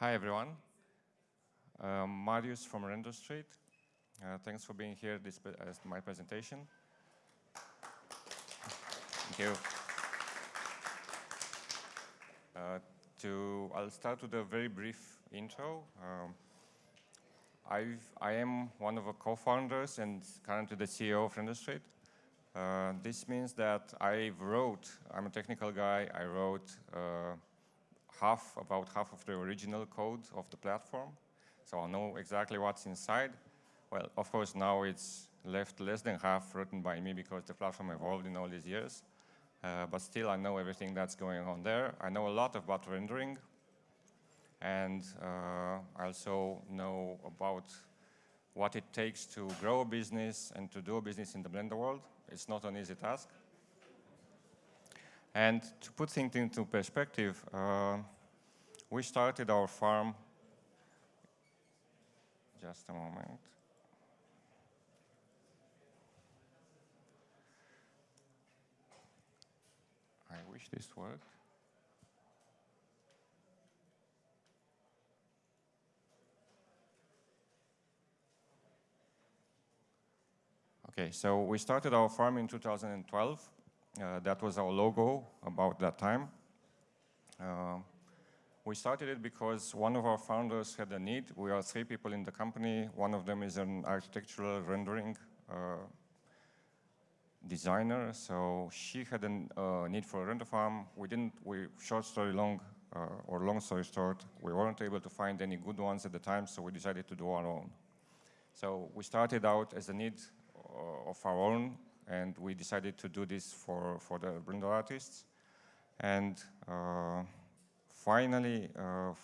Hi, everyone. Um, Marius from RenderStreet. Uh, thanks for being here this as my presentation. Thank you. Uh, to, I'll start with a very brief intro. Um, I've, I am one of the co-founders and currently the CEO of RenderStreet. Uh, this means that I wrote, I'm a technical guy, I wrote uh, half, about half of the original code of the platform. So I know exactly what's inside. Well, of course, now it's left less than half written by me because the platform evolved in all these years. Uh, but still, I know everything that's going on there. I know a lot about rendering. And uh, I also know about what it takes to grow a business and to do a business in the Blender world. It's not an easy task. And to put things into perspective, uh, we started our farm, just a moment. I wish this worked. Okay, so we started our farm in 2012. Uh, that was our logo about that time. Uh, we started it because one of our founders had a need. We are three people in the company. One of them is an architectural rendering uh, designer. So she had a uh, need for a render farm. We didn't, we, short story long, uh, or long story short, we weren't able to find any good ones at the time, so we decided to do our own. So we started out as a need uh, of our own and we decided to do this for, for the Blender artists. And uh, finally, uh,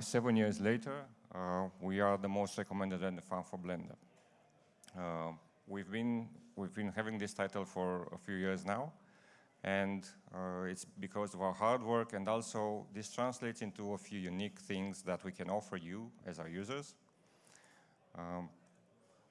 seven years later, uh, we are the most recommended farm for Blender. Uh, we've been we've been having this title for a few years now, and uh, it's because of our hard work, and also this translates into a few unique things that we can offer you as our users. Um,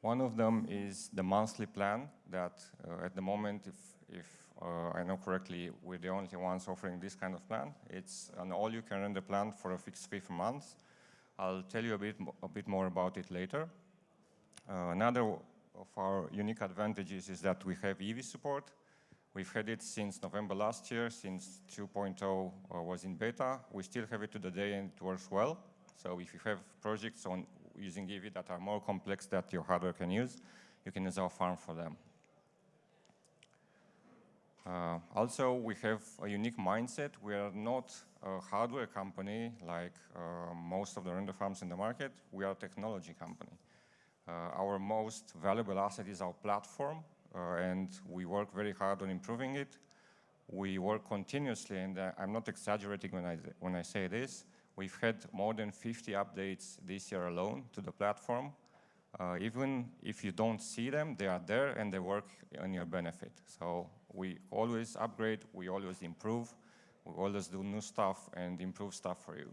one of them is the monthly plan that uh, at the moment, if, if uh, I know correctly, we're the only ones offering this kind of plan. It's an all-you-can-render plan for a fixed fee per month. I'll tell you a bit, a bit more about it later. Uh, another of our unique advantages is that we have Eevee support. We've had it since November last year, since 2.0 uh, was in beta. We still have it to the day and it works well. So if you have projects on using Eevee that are more complex that your hardware can use, you can use our farm for them. Uh, also, we have a unique mindset. We are not a hardware company like uh, most of the render farms in the market. We are a technology company. Uh, our most valuable asset is our platform, uh, and we work very hard on improving it. We work continuously, and uh, I'm not exaggerating when I, when I say this. We've had more than 50 updates this year alone to the platform. Uh, even if you don't see them, they are there and they work on your benefit. So we always upgrade, we always improve, we always do new stuff and improve stuff for you.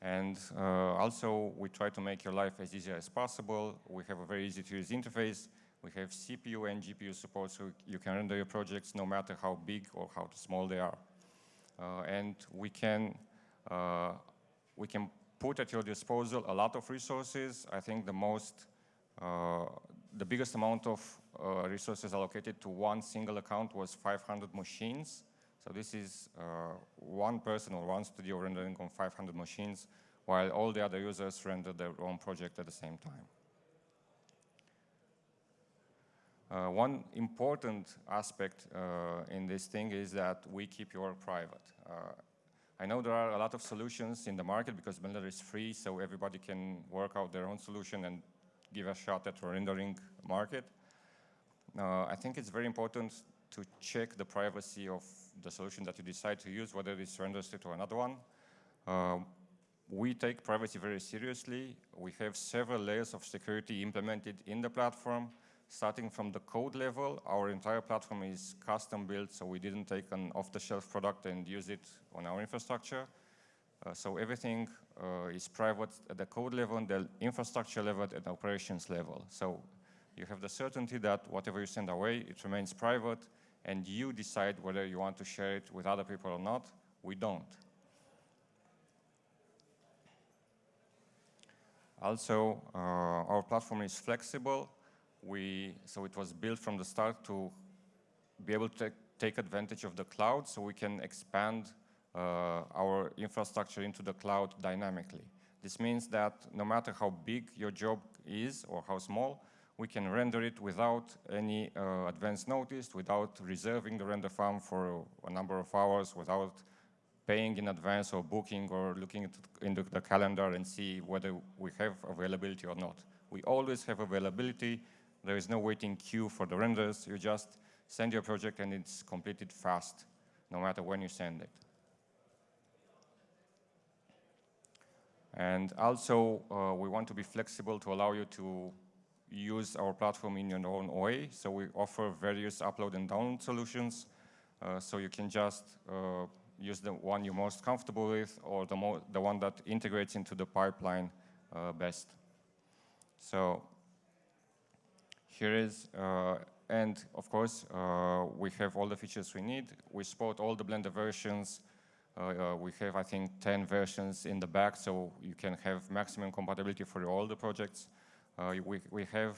And uh, also, we try to make your life as easy as possible. We have a very easy to use interface. We have CPU and GPU support, so you can render your projects no matter how big or how small they are. Uh, and we can, uh, we can put at your disposal a lot of resources. I think the most, uh, the biggest amount of resources allocated to one single account was 500 machines. So this is one person or one studio rendering on 500 machines, while all the other users render their own project at the same time. Uh, one important aspect uh, in this thing is that we keep your private. Uh, I know there are a lot of solutions in the market because Blender is free, so everybody can work out their own solution and give a shot at rendering market. Uh, I think it's very important to check the privacy of the solution that you decide to use, whether it's RenderStreet or another one. Uh, we take privacy very seriously. We have several layers of security implemented in the platform starting from the code level, our entire platform is custom built, so we didn't take an off-the-shelf product and use it on our infrastructure. Uh, so everything uh, is private at the code level, the infrastructure level, and operations level. So you have the certainty that whatever you send away, it remains private, and you decide whether you want to share it with other people or not. We don't. Also, uh, our platform is flexible. We, so it was built from the start to be able to take advantage of the cloud so we can expand uh, our infrastructure into the cloud dynamically. This means that no matter how big your job is or how small, we can render it without any uh, advance notice, without reserving the render farm for a number of hours, without paying in advance or booking or looking into the calendar and see whether we have availability or not. We always have availability. There is no waiting queue for the renders. You just send your project and it's completed fast, no matter when you send it. And also, uh, we want to be flexible to allow you to use our platform in your own way. So we offer various upload and download solutions. Uh, so you can just uh, use the one you're most comfortable with or the, the one that integrates into the pipeline uh, best. So here is, uh, and of course, uh, we have all the features we need. We support all the Blender versions. Uh, we have, I think, 10 versions in the back, so you can have maximum compatibility for all the projects. We, we have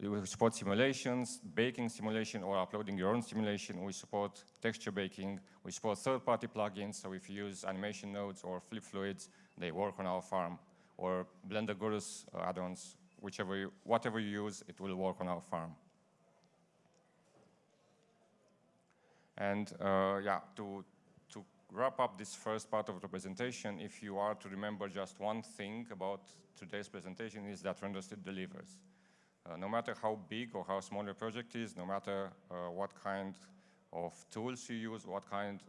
we support simulations, baking simulation, or uploading your own simulation. We support texture baking. We support third-party plugins. So if you use animation nodes or flip fluids, they work on our farm. Or Blender Gurus add-ons, whichever you, whatever you use, it will work on our farm. And uh, yeah, to, to wrap up this first part of the presentation, if you are to remember just one thing about today's presentation is that RenderStreet delivers. Uh, no matter how big or how small your project is, no matter uh, what kind of tools you use, what kind,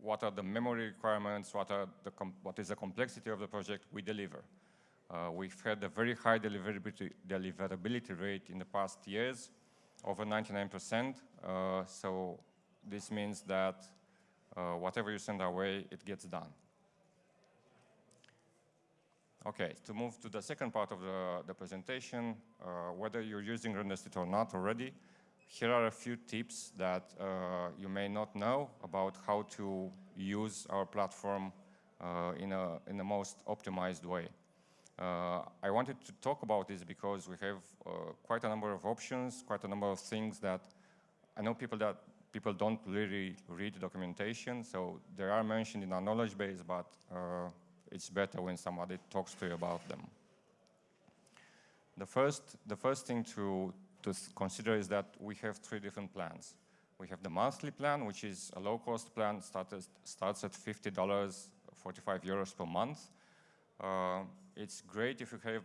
what are the memory requirements, what are the what is the complexity of the project, we deliver. Uh, we've had a very high deliverability, deliverability rate in the past years, over 99%. Uh, so this means that uh, whatever you send our way, it gets done. Okay, to move to the second part of the, the presentation, uh, whether you're using RenderStreet or not already, here are a few tips that uh, you may not know about how to use our platform uh, in, a, in the most optimized way. Uh, I wanted to talk about this because we have uh, quite a number of options, quite a number of things that I know people that people don't really read documentation, so they are mentioned in our knowledge base, but uh, it's better when somebody talks to you about them. The first, the first thing to, to consider is that we have three different plans. We have the monthly plan, which is a low-cost plan, started, starts at $50, 45 euros per month. Uh, it's great if you have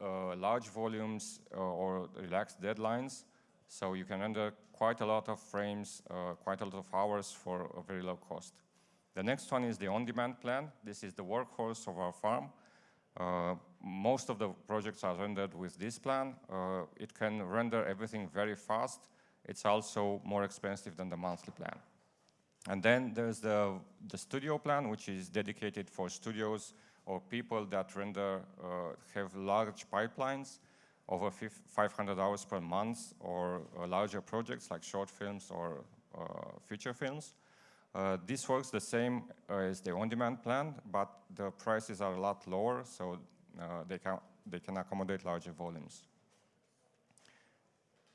uh, large volumes uh, or relaxed deadlines, so you can render quite a lot of frames, uh, quite a lot of hours for a very low cost. The next one is the on-demand plan. This is the workhorse of our farm. Uh, most of the projects are rendered with this plan. Uh, it can render everything very fast. It's also more expensive than the monthly plan. And then there's the, the studio plan, which is dedicated for studios or people that render, uh, have large pipelines over 500 hours per month or uh, larger projects like short films or uh, feature films. Uh, this works the same uh, as the on-demand plan, but the prices are a lot lower, so uh, they, can, they can accommodate larger volumes.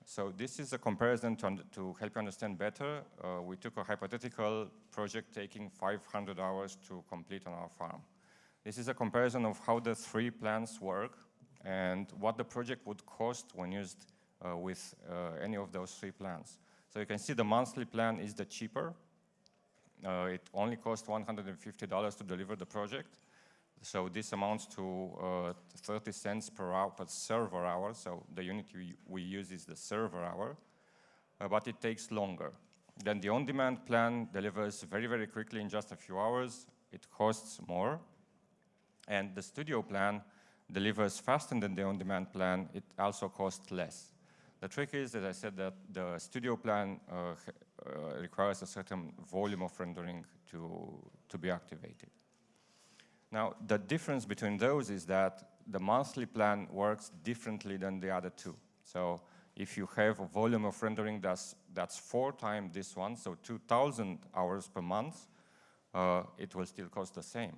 So this is a comparison to, to help you understand better. We took a hypothetical project taking 500 hours to complete on our farm. This is a comparison of how the three plans work and what the project would cost when used uh, with uh, any of those three plans. So you can see the monthly plan is the cheaper, uh, it only costs $150 to deliver the project. So this amounts to uh, 30 cents per hour per server hour. So the unit we, we use is the server hour, uh, but it takes longer. Then the on-demand plan delivers very, very quickly in just a few hours. It costs more. And the studio plan delivers faster than the on-demand plan. It also costs less. The trick is, as I said, that the studio plan uh, uh, requires a certain volume of rendering to, to be activated. Now, the difference between those is that the monthly plan works differently than the other two. So if you have a volume of rendering that's, that's four times this one, so 2,000 hours per month, uh, it will still cost the same.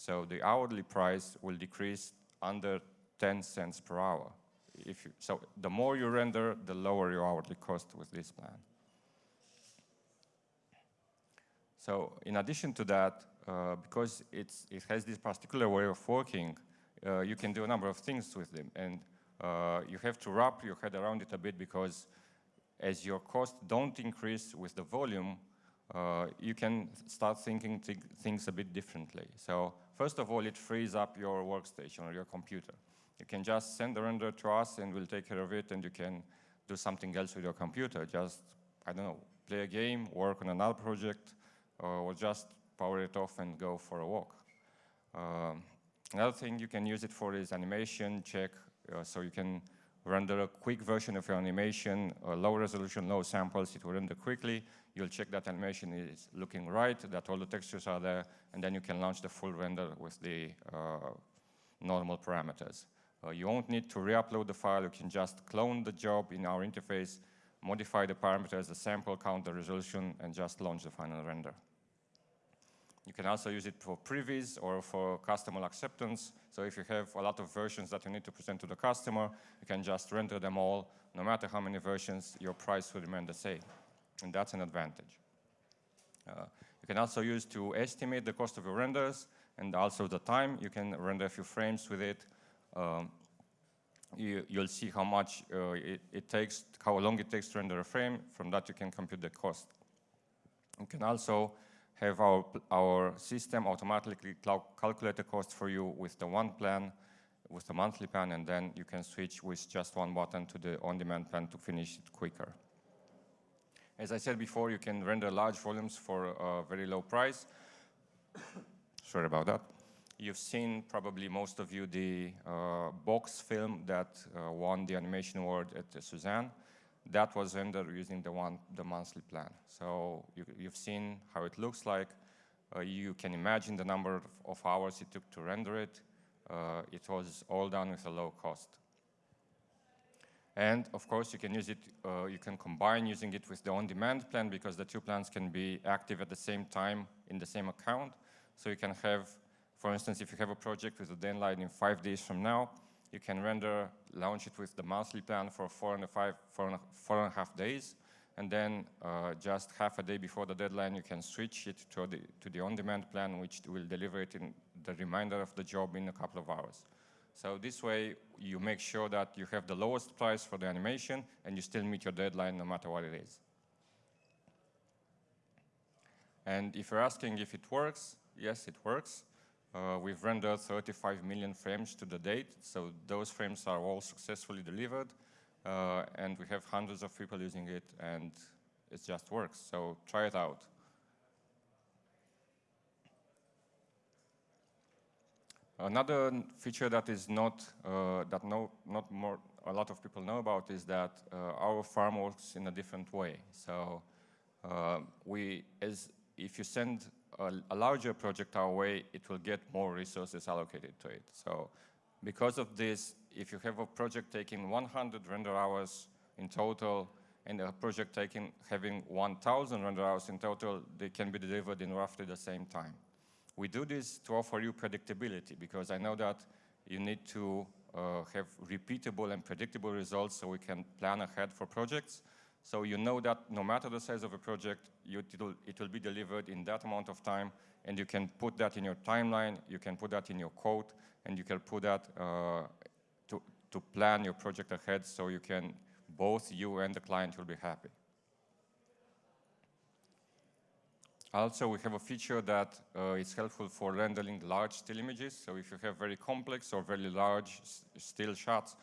So the hourly price will decrease under 10 cents per hour. If you, so the more you render, the lower your hourly cost with this plan. So in addition to that, uh, because it's, it has this particular way of working, uh, you can do a number of things with them. And uh, you have to wrap your head around it a bit because as your costs don't increase with the volume, uh, you can start thinking th things a bit differently. So first of all, it frees up your workstation or your computer. You can just send the render to us and we'll take care of it and you can do something else with your computer. Just, I don't know, play a game, work on another project, uh, or just power it off and go for a walk. Um, another thing you can use it for is animation check. Uh, so you can render a quick version of your animation, uh, low resolution, low samples, it will render quickly. You'll check that animation is looking right, that all the textures are there, and then you can launch the full render with the uh, normal parameters. Uh, you won't need to re-upload the file, you can just clone the job in our interface, modify the parameters, the sample count, the resolution, and just launch the final render. You can also use it for previews or for customer acceptance. So if you have a lot of versions that you need to present to the customer, you can just render them all. No matter how many versions, your price will remain the same. And that's an advantage. Uh, you can also use to estimate the cost of your renders and also the time. You can render a few frames with it. Um, you, will see how much uh, it, it takes, how long it takes to render a frame. From that, you can compute the cost. You can also have our, our system automatically calculate the cost for you with the one plan, with the monthly plan, and then you can switch with just one button to the on-demand plan to finish it quicker. As I said before, you can render large volumes for a very low price. Sorry about that. You've seen, probably most of you, the uh, box film that uh, won the animation award at Suzanne that was rendered using the one the monthly plan. So you, have seen how it looks like. Uh, you can imagine the number of, hours it took to render it. Uh, it was all done with a low cost. And of course, you can use it, uh, you can combine using it with the on-demand plan because the two plans can be active at the same time in the same account. So you can have, for instance, if you have a project with a deadline in five days from now, you can render, launch it with the monthly plan for four and a, five, four and a, four and a half days. And then uh, just half a day before the deadline, you can switch it to the, to the on-demand plan, which will deliver it in the remainder of the job in a couple of hours. So this way, you make sure that you have the lowest price for the animation and you still meet your deadline no matter what it is. And if you're asking if it works, yes, it works. Uh, we've rendered 35 million frames to the date, so those frames are all successfully delivered, uh, and we have hundreds of people using it, and it just works, so try it out. Another feature that is not, uh, that no, not more, a lot of people know about is that uh, our farm works in a different way. So uh, we, as if you send a, a, larger project our way, it will get more resources allocated to it. So because of this, if you have a project taking 100 render hours in total and a project taking having 1,000 render hours in total, they can be delivered in roughly the same time. We do this to offer you predictability because I know that you need to uh, have repeatable and predictable results so we can plan ahead for projects. So you know that no matter the size of a project, you, it'll, it will be delivered in that amount of time, and you can put that in your timeline, you can put that in your code, and you can put that uh, to, to plan your project ahead so you can, both you and the client will be happy. Also, we have a feature that uh, is helpful for rendering large still images. So if you have very complex or very large still shots,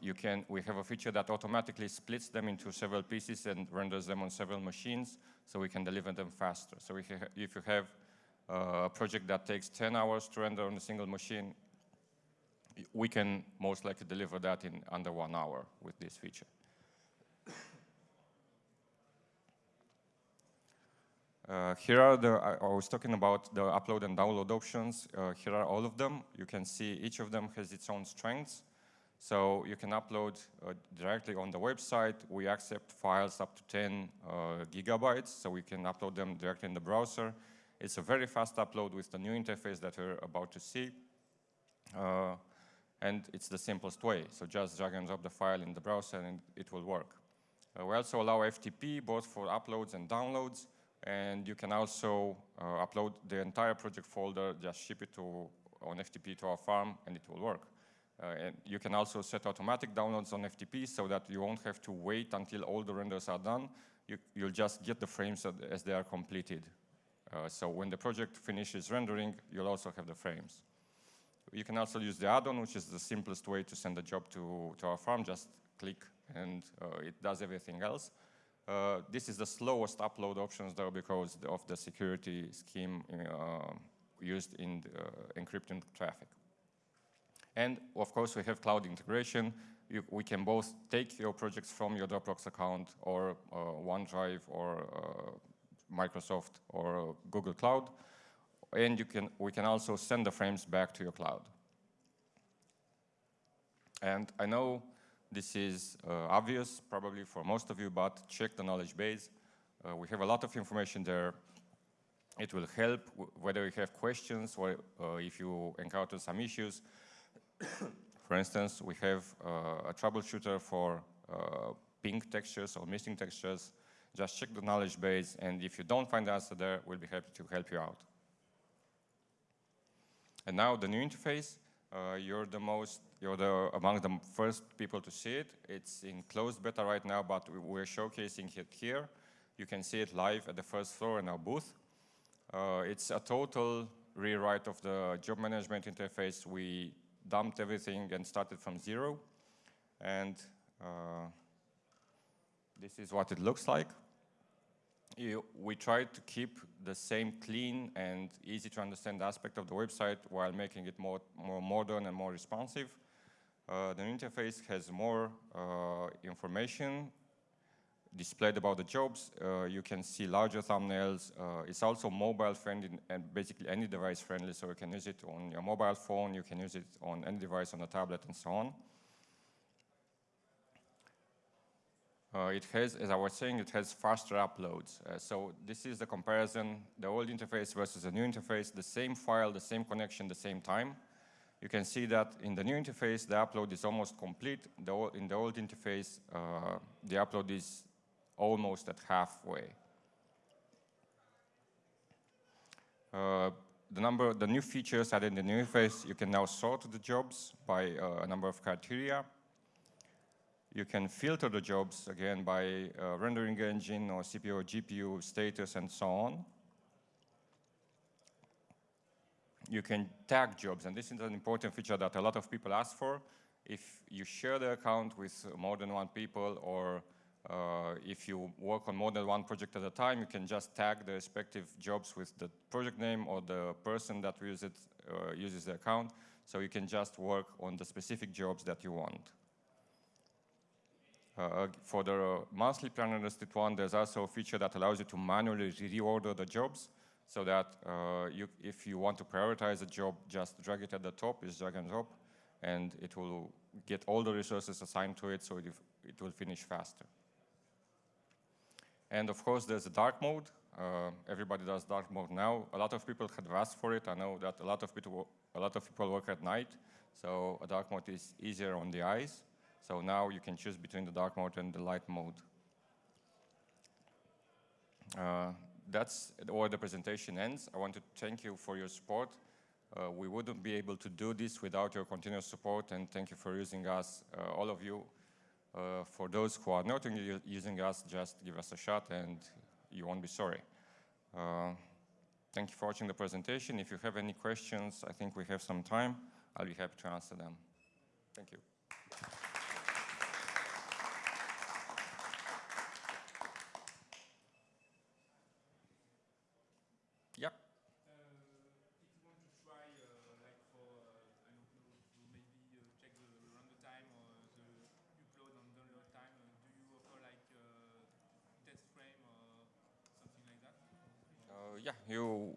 you can, we have a feature that automatically splits them into several pieces and renders them on several machines so we can deliver them faster. So if you, if you have uh, a project that takes 10 hours to render on a single machine, we can most likely deliver that in under one hour with this feature. Uh, here are the, I was talking about the upload and download options. Uh, here are all of them. You can see each of them has its own strengths. So you can upload uh, directly on the website. We accept files up to 10 uh, gigabytes, so we can upload them directly in the browser. It's a very fast upload with the new interface that we're about to see. Uh, and it's the simplest way. So just drag and drop the file in the browser and it will work. Uh, we also allow FTP both for uploads and downloads. And you can also uh, upload the entire project folder, just ship it to on FTP to our farm, and it will work. Uh, and you can also set automatic downloads on FTP so that you won't have to wait until all the renders are done. You, will just get the frames as they are completed. Uh, so when the project finishes rendering, you'll also have the frames. You can also use the add-on, which is the simplest way to send a job to, to our farm. Just click and uh, it does everything else. Uh, this is the slowest upload options though because of the security scheme uh, used in the, uh, encrypting traffic. And of course, we have cloud integration. You, we can both take your projects from your Dropbox account or uh, OneDrive or uh, Microsoft or Google Cloud. And you can, we can also send the frames back to your cloud. And I know this is uh, obvious probably for most of you, but check the knowledge base. Uh, we have a lot of information there it will help whether you have questions or uh, if you encounter some issues. for instance, we have uh, a troubleshooter for uh, pink textures or missing textures. Just check the knowledge base, and if you don't find the answer there, we'll be happy to help you out. And now the new interface, uh, you're the most, you're the, among the first people to see it. It's in closed beta right now, but we're showcasing it here. You can see it live at the first floor in our booth. Uh, it's a total rewrite of the job management interface. We dumped everything and started from zero. And uh, this is what it looks like. You, we tried to keep the same clean and easy to understand aspect of the website while making it more, more modern and more responsive. Uh, the interface has more uh, information displayed about the jobs. Uh, you can see larger thumbnails. Uh, it's also mobile friendly and basically any device friendly, so you can use it on your mobile phone, you can use it on any device on a tablet and so on. Uh, it has, as I was saying, it has faster uploads. Uh, so this is the comparison, the old interface versus the new interface, the same file, the same connection, the same time. You can see that in the new interface, the upload is almost complete. The, in the old interface, uh, the upload is almost at halfway. Uh, the number, the new features added in the new interface, you can now sort the jobs by uh, a number of criteria. You can filter the jobs again by uh, rendering engine or CPU or GPU status and so on. You can tag jobs, and this is an important feature that a lot of people ask for. If you share the account with more than one people or uh, if you work on more than one project at a time, you can just tag the respective jobs with the project name or the person that uses, it, uh, uses the account. So you can just work on the specific jobs that you want. Uh, for the monthly planner listed one, there's also a feature that allows you to manually reorder the jobs so that uh, you, if you want to prioritize a job, just drag it at the top, is drag and drop, and it will get all the resources assigned to it so it, it will finish faster. And of course, there's a dark mode. Uh, everybody does dark mode now. A lot of people had asked for it. I know that a lot of people, a lot of people work at night, so a dark mode is easier on the eyes. So now you can choose between the dark mode and the light mode. Uh, that's where the presentation ends. I want to thank you for your support. Uh, we wouldn't be able to do this without your continuous support, and thank you for using us, uh, all of you. Uh, for those who are not using us, just give us a shot and you won't be sorry. Uh, thank you for watching the presentation. If you have any questions, I think we have some time. I'll be happy to answer them. Thank you. Yeah, you,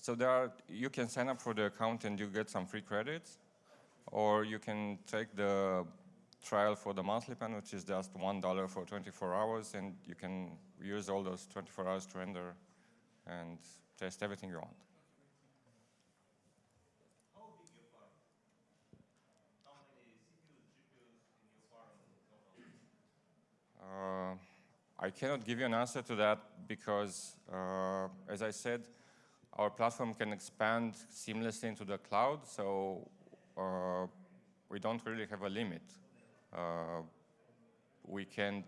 so there are, you can sign up for the account and you get some free credits. or you can take the trial for the monthly plan, which is just $1 for 24 hours, and you can use all those 24 hours to render and test everything you want. Uh, I cannot give you an answer to that because, uh, as I said, our platform can expand seamlessly into the cloud, so uh, we don't really have a limit. Uh, we can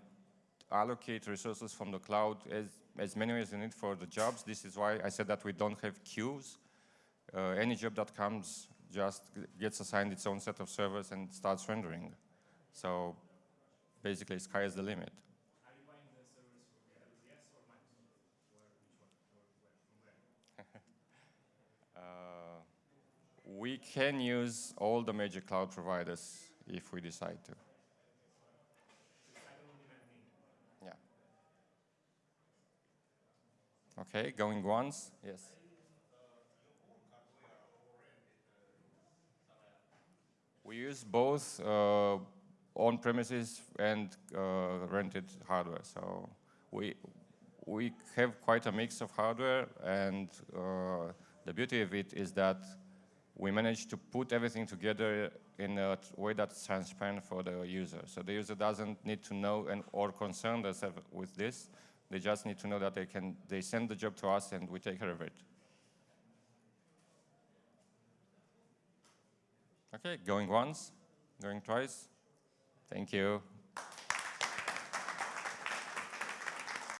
allocate resources from the cloud as, as many as you need for the jobs. This is why I said that we don't have queues. Uh, any job that comes just gets assigned its own set of servers and starts rendering. So basically, sky is the limit. We can use all the major cloud providers if we decide to. Yeah. Okay, going once? Yes. We use both uh, on-premises and uh, rented hardware. So we we have quite a mix of hardware, and uh, the beauty of it is that we managed to put everything together in a way that's transparent for the user. So the user doesn't need to know and or concern themselves with this. They just need to know that they can they send the job to us and we take care of it. Okay, going once, going twice. Thank you.